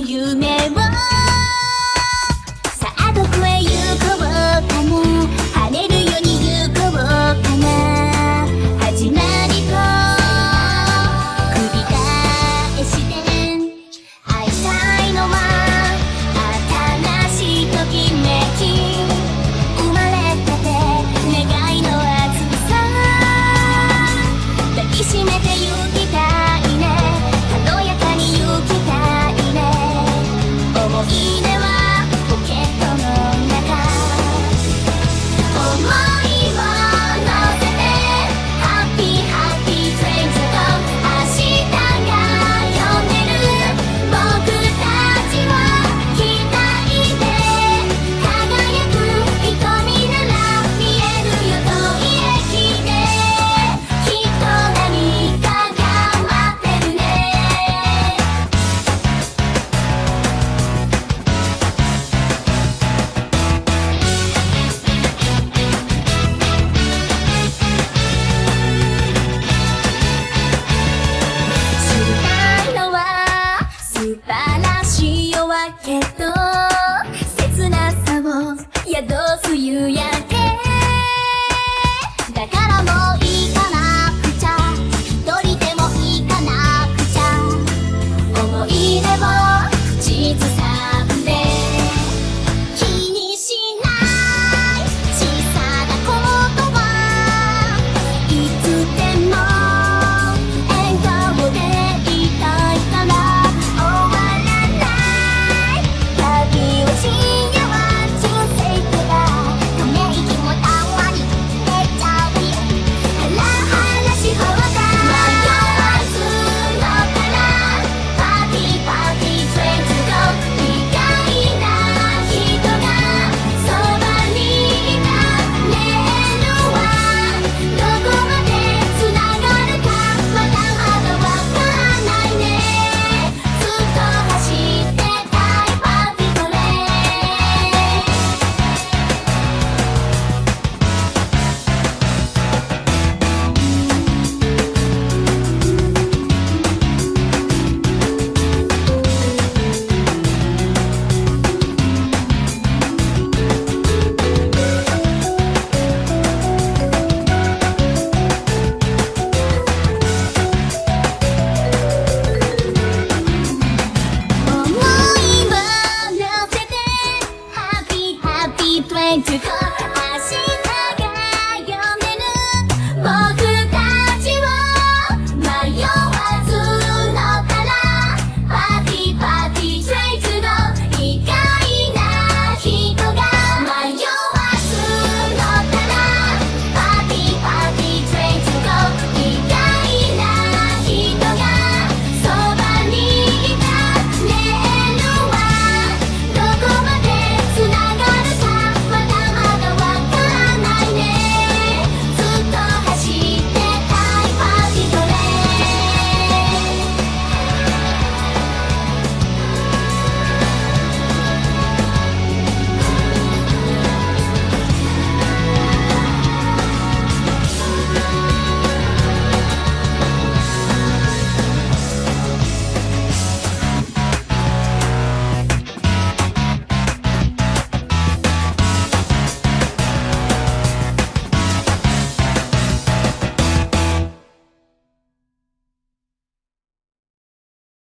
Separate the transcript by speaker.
Speaker 1: 夢を